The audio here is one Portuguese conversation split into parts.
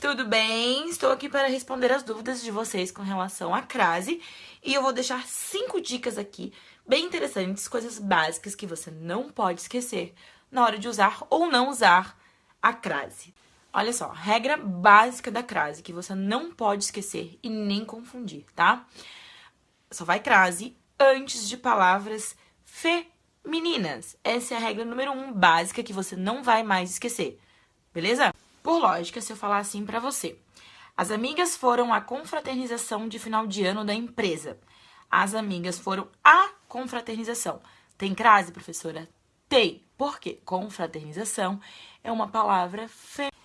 Tudo bem? Estou aqui para responder as dúvidas de vocês com relação à crase e eu vou deixar cinco dicas aqui bem interessantes, coisas básicas que você não pode esquecer na hora de usar ou não usar a crase. Olha só, regra básica da crase que você não pode esquecer e nem confundir, tá? Só vai crase antes de palavras femininas. Essa é a regra número um básica que você não vai mais esquecer, beleza? Por lógica, se eu falar assim para você. As amigas foram à confraternização de final de ano da empresa. As amigas foram à confraternização. Tem crase, professora? Tem. Por quê? Confraternização é uma palavra feminina.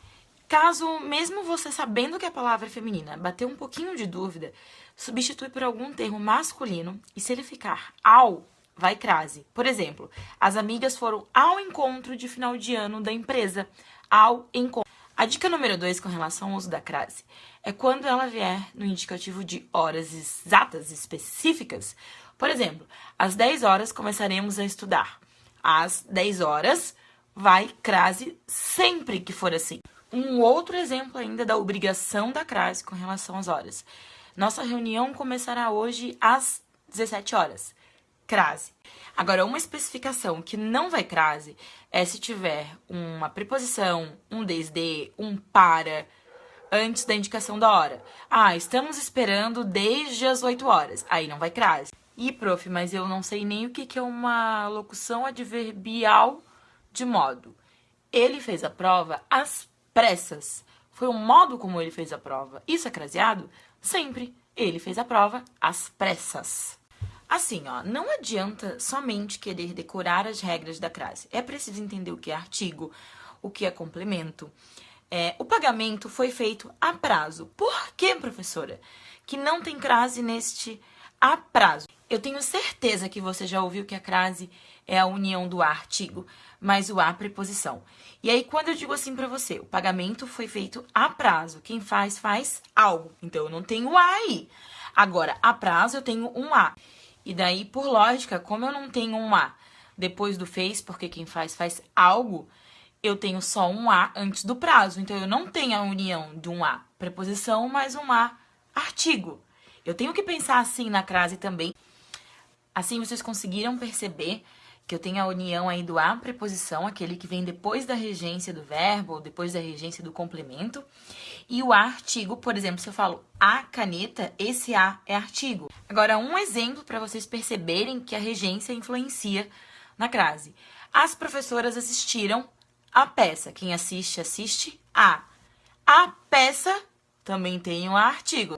Caso, mesmo você sabendo que a palavra é feminina, bater um pouquinho de dúvida, substitui por algum termo masculino e se ele ficar ao, vai crase. Por exemplo, as amigas foram ao encontro de final de ano da empresa. Ao encontro. A dica número 2 com relação ao uso da crase é quando ela vier no indicativo de horas exatas, específicas. Por exemplo, às 10 horas começaremos a estudar. Às 10 horas vai crase sempre que for assim. Um outro exemplo ainda da obrigação da crase com relação às horas. Nossa reunião começará hoje às 17 horas crase. Agora, uma especificação que não vai crase é se tiver uma preposição, um desde, um para, antes da indicação da hora. Ah, estamos esperando desde as 8 horas. Aí não vai crase. Ih, prof, mas eu não sei nem o que é uma locução adverbial de modo. Ele fez a prova às pressas. Foi o modo como ele fez a prova. Isso é craseado? Sempre. Ele fez a prova às pressas. Assim, ó, não adianta somente querer decorar as regras da crase. É preciso entender o que é artigo, o que é complemento. É, o pagamento foi feito a prazo. Por que, professora? Que não tem crase neste a prazo. Eu tenho certeza que você já ouviu que a crase é a união do artigo, mais o a preposição. E aí, quando eu digo assim para você, o pagamento foi feito a prazo. Quem faz, faz algo. Então, eu não tenho a aí. Agora, a prazo, eu tenho um a. E daí, por lógica, como eu não tenho um A depois do fez, porque quem faz faz algo, eu tenho só um A antes do prazo. Então, eu não tenho a união de um A preposição mais um A artigo. Eu tenho que pensar assim na crase também. Assim, vocês conseguiram perceber que eu tenho a união aí do a preposição, aquele que vem depois da regência do verbo, ou depois da regência do complemento, e o artigo, por exemplo, se eu falo a caneta, esse a é artigo. Agora, um exemplo para vocês perceberem que a regência influencia na crase. As professoras assistiram a peça. Quem assiste, assiste a. A peça também tem um artigo.